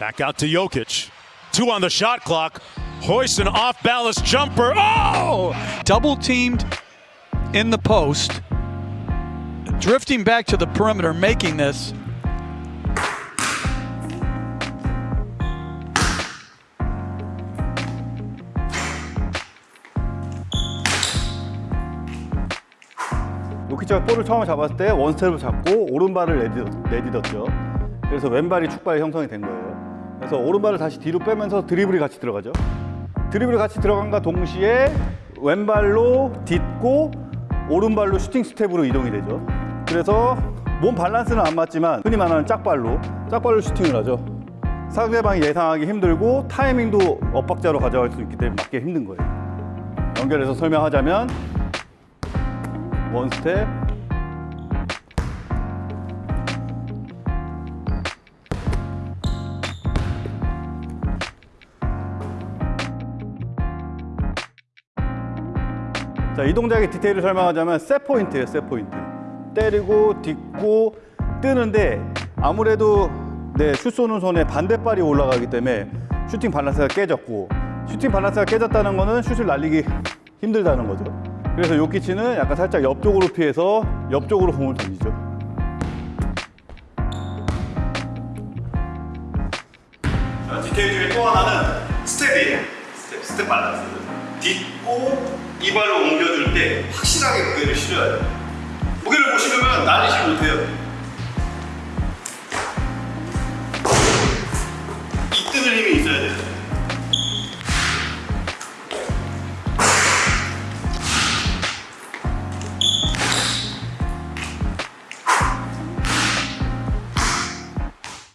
Back out to Jokic. Two on the shot clock. Hoist an off balance jumper. Oh! double teamed in the post, drifting back to the perimeter, making this. 요키치가 볼을 처음 잡았을 때 원스텝을 잡고 오른발을 내딛, 내딛었죠. 그래서 왼발이 축발이 형성이 된 거예요. 그래서 오른발을 다시 뒤로 빼면서 드리블이 같이 들어가죠. 드리블이 같이 들어감과 동시에 왼발로 딛고 오른발로 슈팅 스텝으로 이동이 되죠. 그래서 몸 밸런스는 안 맞지만 흔히 말하는 짝발로 짝발로 슈팅을 하죠. 상대방이 예상하기 힘들고 타이밍도 엇박자로 가져갈 수 있기 때문에 막기 힘든 거예요. 연결해서 설명하자면 one step 자, 이 동작의 디테일을 설명하자면 set point예요, set point. 때리고 딛고 뜨는데 아무래도 내 슛 쏘는 손에 반대발이 올라가기 때문에 슈팅 밸런스가 깨졌고 슈팅 밸런스가 깨졌다는 거는 슛을 날리기 힘들다는 거죠. 그래서 요키치는 약간 살짝 옆쪽으로 피해서 옆쪽으로 공을 던지죠. 자, 디테일 중에 또 하나는 스텝이에요. 스텝, 스텝 밸런스. 딛고 이 발로 옮겨줄 때 확실하게 무게를 실어야 돼요. 무게를 못 실으면 날리지 못해요.